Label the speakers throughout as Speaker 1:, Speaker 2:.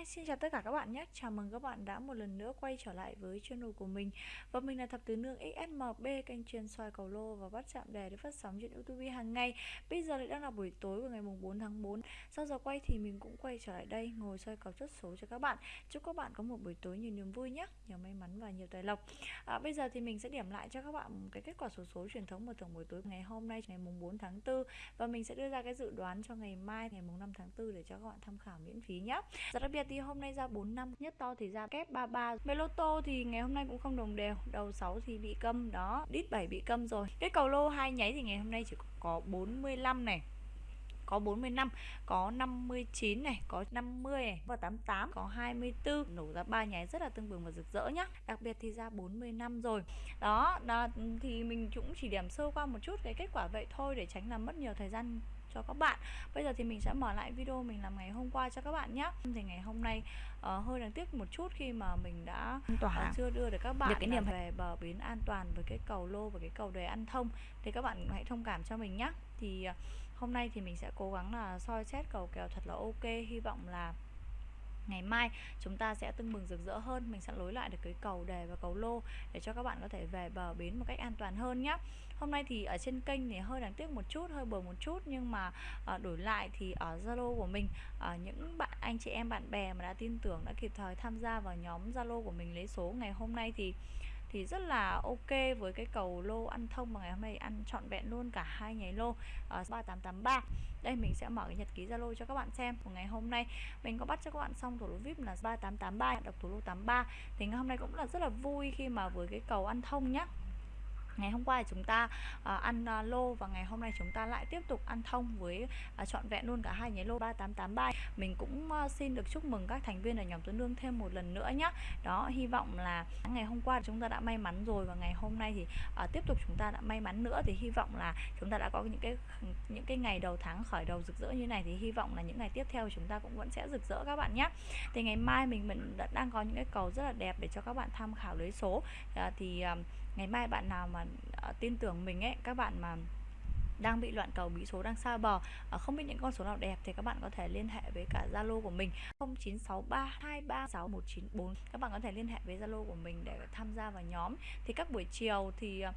Speaker 1: Hi, xin chào tất cả các bạn nhé. Chào mừng các bạn đã một lần nữa quay trở lại với channel của mình. Và mình là Thập Tứ Nương XSMB Kênh chuyên soi cầu lô và bắt chạm đề để phát sóng trên Youtube hàng ngày. Bây giờ lại đang là buổi tối của ngày mùng 4 tháng 4 Sau giờ quay thì mình cũng quay trở lại đây Ngồi soi cầu chốt số cho các bạn. Chúc các bạn có một buổi tối nhiều niềm vui nhé. Nhiều may mắn và nhiều tài lộc. À, Bây giờ thì mình sẽ điểm lại cho các bạn cái kết quả số số truyền thống của tổng buổi tối ngày hôm nay ngày mùng 4 tháng 4 Và mình sẽ đưa ra cái dự đoán cho ngày mai ngày mùng 5 tháng 4 để cho các bạn tham khảo miễn phí nhé. Rất đặc biệt thì hôm nay ra 4 năm, nhất to thì ra kép 33 Meloto thì ngày hôm nay cũng không đồng đều. Đầu 6 thì bị câm, đó, đít 7 bị câm rồi. Cái cầu lô hai nháy thì ngày hôm nay chỉ có 45 này có 45, có 59 này, có 50 này và 88, có 24 nổ ra ba nháy rất là tương bừng và rực rỡ nhá. Đặc biệt thì ra 45 rồi. Đó, đó thì mình cũng chỉ điểm sơ qua một chút cái kết quả vậy thôi để tránh làm mất nhiều thời gian cho các bạn. Bây giờ thì mình sẽ mở lại video mình làm ngày hôm qua cho các bạn nhé Thì ngày hôm nay uh, hơi đáng tiếc một chút khi mà mình đã uh, chưa đưa được các bạn được cái niềm về bờ bến an toàn với cái cầu lô và cái cầu đề ăn thông. Thì các bạn hãy thông cảm cho mình nhé Thì uh, hôm nay thì mình sẽ cố gắng là soi xét cầu kèo thật là ok. Hy vọng là ngày mai chúng ta sẽ tưng bừng rực rỡ hơn. Mình sẽ lối lại được cái cầu đề và cầu lô để cho các bạn có thể về bờ bến một cách an toàn hơn nhé hôm nay thì ở trên kênh thì hơi đáng tiếc một chút hơi bờ một chút nhưng mà à, đổi lại thì ở zalo của mình à, những bạn anh chị em bạn bè mà đã tin tưởng đã kịp thời tham gia vào nhóm zalo của mình lấy số ngày hôm nay thì thì rất là ok với cái cầu lô ăn thông mà ngày hôm nay ăn trọn vẹn luôn cả hai nháy lô ờ, uh, 3883 đây mình sẽ mở cái nhật ký Zalo cho các bạn xem của ngày hôm nay. Mình có bắt cho các bạn xong thủ lô VIP là 3883 đọc thủ lô 83 thì ngày hôm nay cũng là rất là vui khi mà với cái cầu ăn thông nhá ngày hôm qua thì chúng ta ờ, ăn ờ, lô và ngày hôm nay chúng ta lại tiếp tục ăn thông với uh, trọn vẹn luôn cả hai nháy lô 3883 mình cũng xin được chúc mừng các thành viên ở nhóm tuấn lương thêm một lần nữa nhé đó hy vọng là ngày hôm qua chúng ta đã may mắn rồi và ngày hôm nay thì tiếp tục chúng ta đã may mắn nữa. Thì hy vọng là chúng ta đã có những cái những cái ngày đầu tháng khởi đầu rực rỡ như này thì hy vọng là những ngày tiếp theo chúng ta cũng vẫn sẽ rực rỡ các bạn nhé thì ngày mai mình mình đã đang có những cái cầu rất là đẹp để cho các bạn tham khảo lấy số. À, thì uh, ngày mai bạn nào mà uh, tin tưởng mình ấy các bạn mà đang bị loạn cầu bí số đang xa bờ à, không biết những con số nào đẹp thì các bạn có thể liên hệ với cả Zalo của mình 0963236194 các bạn có thể liên hệ với Zalo của mình để tham gia vào nhóm. Thì các buổi chiều thì ờ,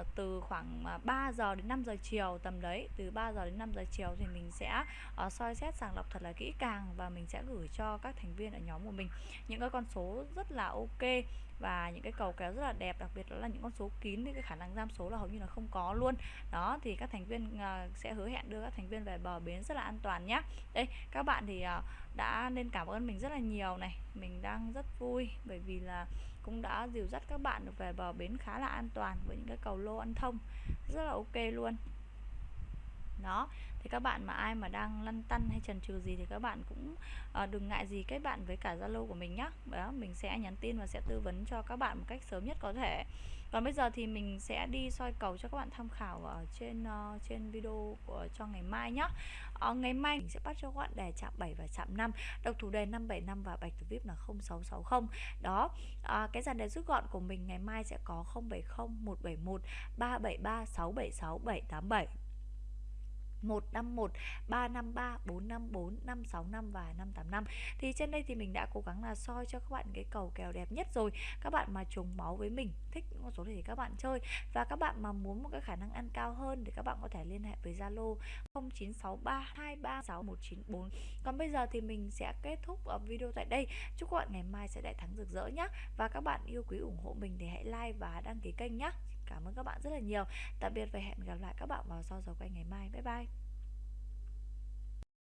Speaker 1: uh, từ khoảng à, 3 giờ đến 5 giờ chiều tầm đấy từ 3 giờ đến 5 giờ chiều thì mình sẽ uh, soi xét sàng lọc thật là kỹ càng và mình sẽ gửi cho các thành viên ở nhóm của mình những cái con số rất là ok và những cái cầu kéo rất là đẹp đặc biệt đó là những con số kín thì cái khả năng giam số là hầu như là không có luôn. Đó thì các thành viên uh, sẽ hứa hẹn đưa các thành viên về bờ bến rất là an toàn nhé đây các bạn thì uh, đã nên cảm ơn mình rất là nhiều này. Mình đang rất vui bởi vì là cũng đã dìu dắt các bạn được về bờ bến khá là an toàn với những cái cầu lô ăn thông. Rất là ok luôn đó thì các bạn mà ai mà đang lăn tăn hay trần trừ gì thì các bạn cũng à, đừng ngại gì kết bạn với cả zalo của mình nhé đó mình sẽ nhắn tin và sẽ tư vấn cho các bạn một cách sớm nhất có thể. Còn bây giờ thì mình sẽ đi soi cầu cho các bạn tham khảo ở trên uh, trên video của cho ngày mai nhé uh, ờ, ngày mai mình sẽ bắt cho các bạn đề chạm 7 và chạm 5 độc thủ đề 575 và bạch thủ vip là 0660 đó uh, cái dàn đề rút gọn của mình ngày mai sẽ có 070 171 373 676 787 151 353 454 565 và 585 thì trên đây thì mình đã cố gắng là soi cho các bạn cái cầu kèo đẹp nhất rồi. Các bạn mà trùng máu với mình, thích những con số này thì các bạn chơi. Và các bạn mà muốn một cái khả năng ăn cao hơn thì các bạn có thể liên hệ với Zalo 0963236194 còn bây giờ thì mình sẽ kết thúc video tại đây. Chúc các bạn ngày mai sẽ đại thắng rực rỡ nhé và các bạn yêu quý ủng hộ mình thì hãy like và đăng ký kênh nhé Cảm ơn các bạn rất là nhiều. Tạm biệt và hẹn gặp lại các bạn vào sau giờ quay ngày mai. Bye bye.